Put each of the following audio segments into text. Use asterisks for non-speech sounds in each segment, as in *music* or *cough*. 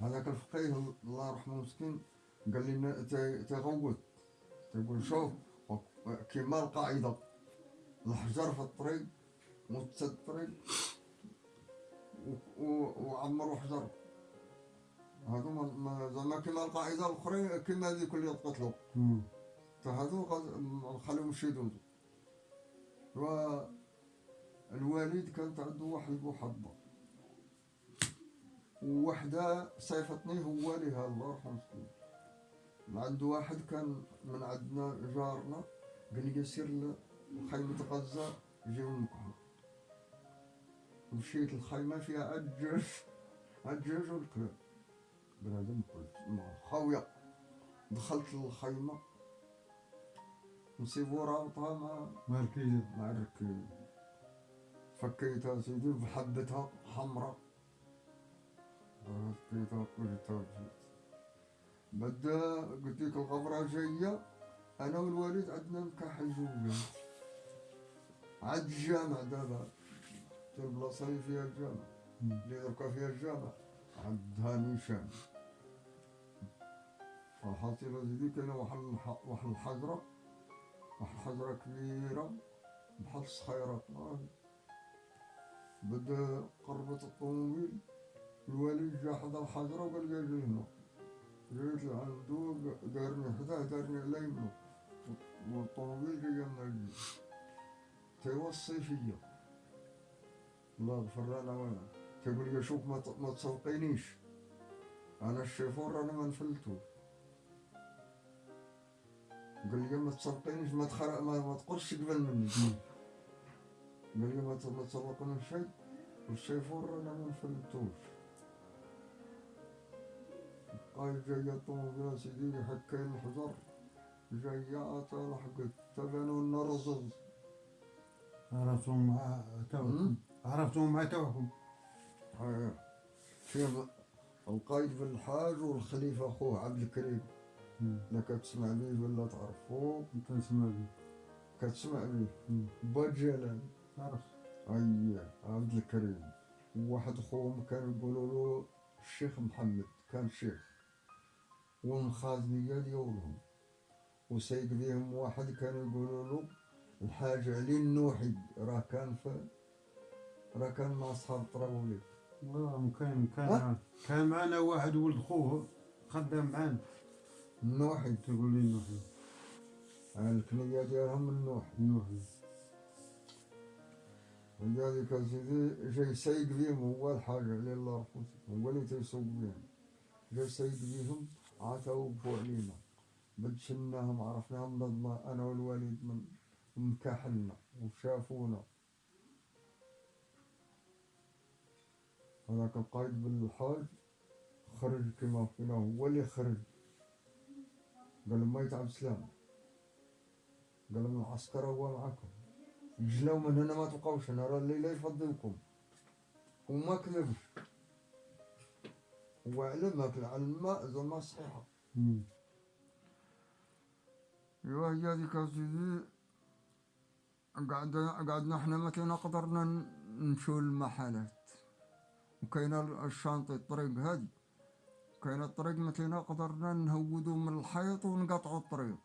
هذاك الفقيه الله يرحمه مسكين قال لي تي- تيغوت تيقول شوف كيما القاعدة الحجر في الطريق مت الطريق وعمروا حجر هادو ما- ما- زعما كيما القاعدة الأخرين كيما هذيك اللي تقتلوا. فهذو يدوزو و الوالد كانت عنده واحد المحبة. ووحدة صيفتني هو لها الله يرحمه عنده واحد كان من عندنا جارنا قال لي سير لخيمة غزة جيو نكحو مشيت الخيمة فيها الدجاج الدجاج والكلاب بنادم خاوية دخلت للخيمة نسيبو رابطها مع ما مع الركيب فكيتها سيدي بحبتها حمراء. فكيتها قلتها وجيت بدا قلت لك الغبرة جاية أنا والوالد عندنا نكاح الزوجة عاد الجامع دابا. اللي فيها الجامع. اللي دركا فيها الجامع. عندها نيشان الحاصلة سيدي كاينة واحد واحد الحجرة. واحد الحجرة كبيرة بحال الصخيرة. بدأ قربت الطوموبيل. الوالد جا حدا الحجرة وقال لي أجي هنا. جيت لعندو دارني حداه دارني على يمنو. والطوموبيل جاية من الجيب تيوصي فيا. الله يغفر لنا وأنا تيقول لي شوف ما ما تسوقينيش أنا الشيفور أنا ما نفلتوش قال لي ما تسوقينيش ما تخرق ما, ما تقرش قبل مني. قال لي ما ت- ما تسوقني شيء والشيفور أنا ما نفلتوش. قال جاية الطوموبيل سيدي حكين الحجر جاية لحقت تبانوا النرزز عرفتهم مع عرفتهم توكم آه. فيه القايد بن الحاج والخليفة أخوه عبد الكريم. لا كتسمع بيه ولا تعرفوه أنت اسمع بي كتسمع بيه. با جلال أي عبد الكريم. وواحد خوهم كانوا يقولوا له الشيخ محمد كان شيخ. والمخازنية ديالهم وسيد بيهم واحد كانوا يقولوا له الحاج علي النوحي راه كان في راه كان مع أصحاب طراولي والله كان كان كان معنا واحد ولد خوه خدام معانا النوحي تقول لي نوحي. الكنية ديالهم النوحي نوحي. ولذلك سيدي جاي سيد بيهم هو الحاج علي الله يرحمه هو اللي تيسوق بيهم جاي سيد بيهم عاتوا وقفوا علينا. بدشناهم عرفناهم أنا والوالد من مكاحلنا وشافونا. هذاك القايد بالحاج خرج كما فينا هو اللي خرج. قال ما يتعب سلام. قال لهم العسكر هو معكم. جلاو من هنا ما تبقاوش هنا راه الليلة يفضلكم. وما كذبش. هو علم هاك العلماء زعما صحيحة. مم. إيوا هي هذيك سيدي قعدنا قعدنا حنا ما كينا قدرنا نمشيو للمحلات. وكاينه الشانطي الطريق هادي. كاينة الطريق ما كينا قدرنا نهودو من الحيط ونقطعو الطريق.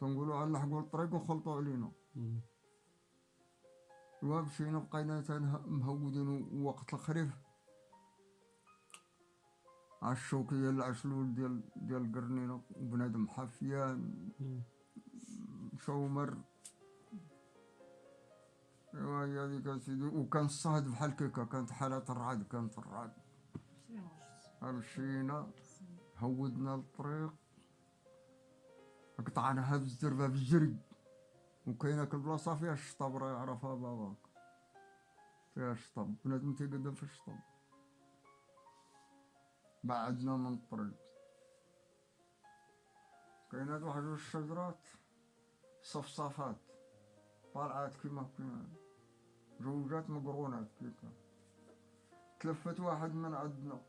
تنقولوا على نلحقوا الطريق ونخلطوا علينا. ومشينا بقينا مهودين وقت الخريف. عالشوكية العشلول ديال ديال قرنينة وبنادم حفيان. شومر. ايوا هي هذيك اسيدي وكان الصهد بحال كيكا كانت حالات الرعد كانت الرعد. مشينا هودنا الطريق قطعناها بالزربة بالجري وكاينة البلاصة فيها الشطب راه يعرفها باباك. فيها الشطب. بنادم تيقدم في الشطب. بعدنا من الطريق. كاينة واحد الشجرات صفصافات طالعات كيما كيما. زوجات مقرونات كيكا تلفت واحد من عندنا.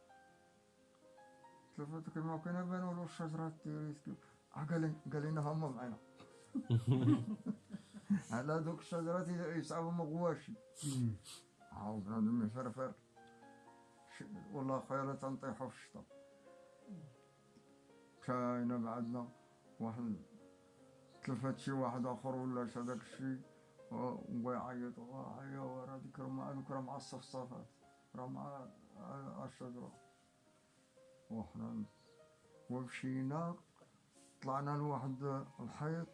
تلفت كما كنا بانوا له الشجرات تيريس كيف قال قال لنا هم معنا. *laughs* على دوك الشجرات يصعبوا مغواشي مم. عاود بنادم يفرفر. والله خير تنطيحوا في الشطا كاينة بعدنا واحد. تلفت شي واحد آخر ولا داك الشي ويعيط ورا ديك راه دوك راه مع الصفصافات راه مع الشجرة وحنا ومشينا طلعنا لواحد الحيط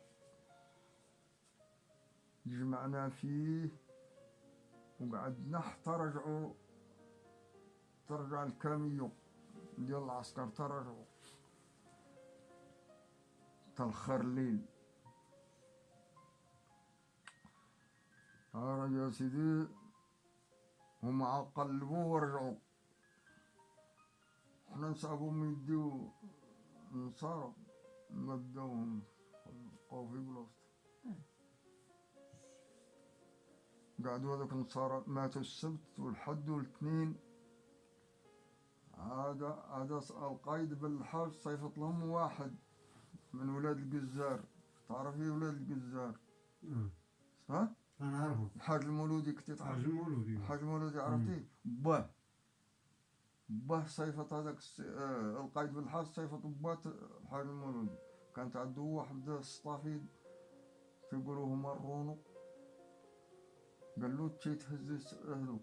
جمعنا فيه وقعدنا حتى رجعوا ترجع الكاميو ديال العسكر ترجعوا تلخر الليل ها يا سيدي هما قلبوا ورجعوا. حنا نصعبهم يديو نصارى مداوهم بقاو في بلاصتهم قعدوا هذوك النصارى ماتوا السبت والحد والاثنين هذا هذا القايد بالحاج صيفط لهم واحد من ولاد الجزار تعرفي ولاد الجزار آه. ها أنا اعرفه الحاج المولودي كنتي حاج تعرف المولودي. الحاج المولودي عرفتيه؟ باه باه صيفط هذاك. آه القايد بالحاج صيفط باه الحاج المولودي. كانت عنده واحد السطافيد تيقولوا هما الرونو قال له تشي تهز هذوك.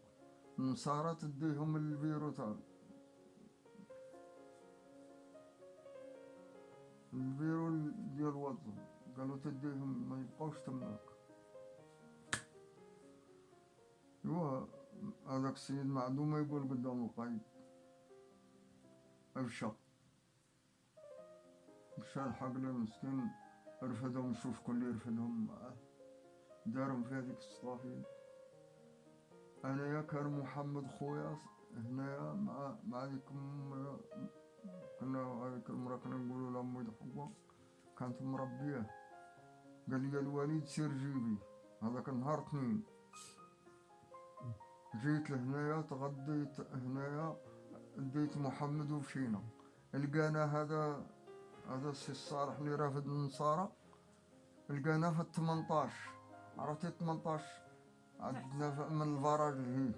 النصارى تديهم البيرو تاعو البيرو ديال وطن قالوا تديهم ما يبقاوش تماك ايوا هذاك السيد معدوم يقول قدام القايد ابشر مشى الحق له مسكين رفدهم شوف كل يرفدهم معاه دارهم في هذيك الصلافين انايا كان محمد خويا هنايا مع مع ام كنا هذيك المرا كنا نقولوا لها ام حوا كانت مربية. قال لي الوليد سير جيبي. هذاك النهار اثنين. جيت لهنايا تغديت هنايا ديت محمد ومشينا لقانا هذا هذا السي الصالح اللي رافد النصارى لقانا في الثمنطاش عرفتي الثمنطاش عندنا من الفراج اللي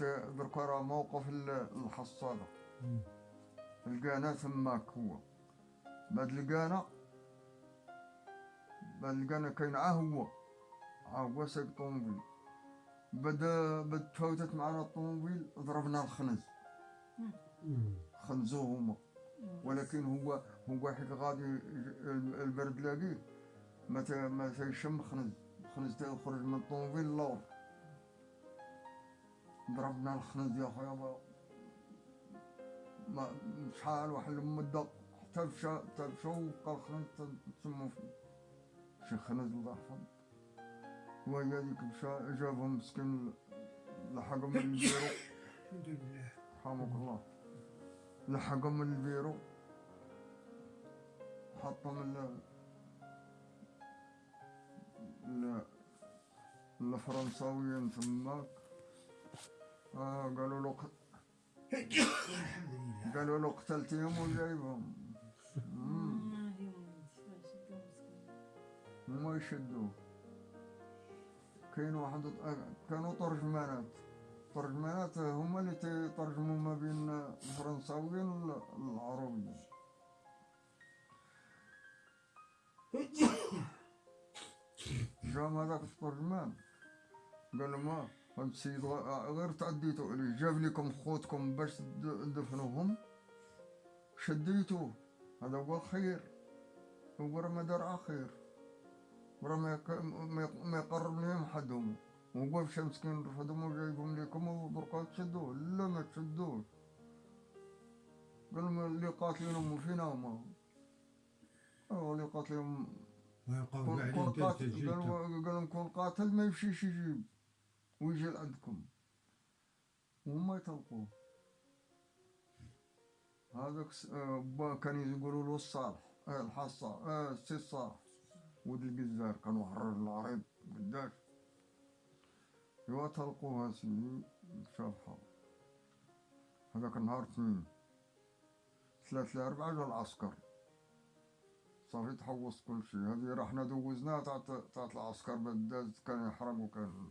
هي دركا راه موقف ال- الحصالة مم. لقانا تماك هو. بعد لقانا بعد لقانا كاين عا هو. عا هو سايق طوموبيل بدا بد تفوتت معنا الطوموبيل ضربنا الخنز. مم. خنزوه هما. ولكن هو هو حيت غادي البرد لاقيه. ما ما تيشم خنز. الخنز تيخرج من الطوموبيل لور ضربنا الخنز يا خويا ما- شحال واحد المدة. حتى مشى حتى مشى وبقى الخنز تسمو فيه شي خنز الله يحفظ وهي هذيك مشى جابهم مسكين لحقهم من *laughs* البيرو. الحمد لله. رحمك الله. لحقهم من البيرو. حطهم ال ال الفرنساويين تماك آه قالوا له قالوا له قتلتيهم وجايبهم. هما يشدوه كاين واحد آه، كانوا ترجمانات. ترجمانات هما اللي تيترجموا ما بين الفرنساويين والعربيين جام هذاك الترجمان. قال ما هاد السيد غ- غير تعديتوا عليه جاب لكم خوتكم باش تد- تدفنوهم. شديتوه. هذا هو الخير. هو ما دار خير وراه ما يق- ما يق- ما يقرب لهم حدهم. وهو مشى مسكين رفضهم وجايبهم لكم ودركا تشدوه لا ما تشدوش قال اللي قاتلينهم فينا هما آه اللي قاتلهم كون قاتل قال لهم كون قاتل ما يمشيش يجيب. ويجي لعندكم. وهم يطلقوه هذاك با كان يقولوا له الصالح آه الحصة آه السي الصالح ولد الجزار كان واحد الراجل عريض قداش إوا تلقوها سيدي شافها هذاك النهار اثنين. ثلاث لأربعة جا العسكر. صافي تحوص كل شيء. هذه رحنا دوزناها تاعت تاعت العسكر بعد داز كان يحرق وكان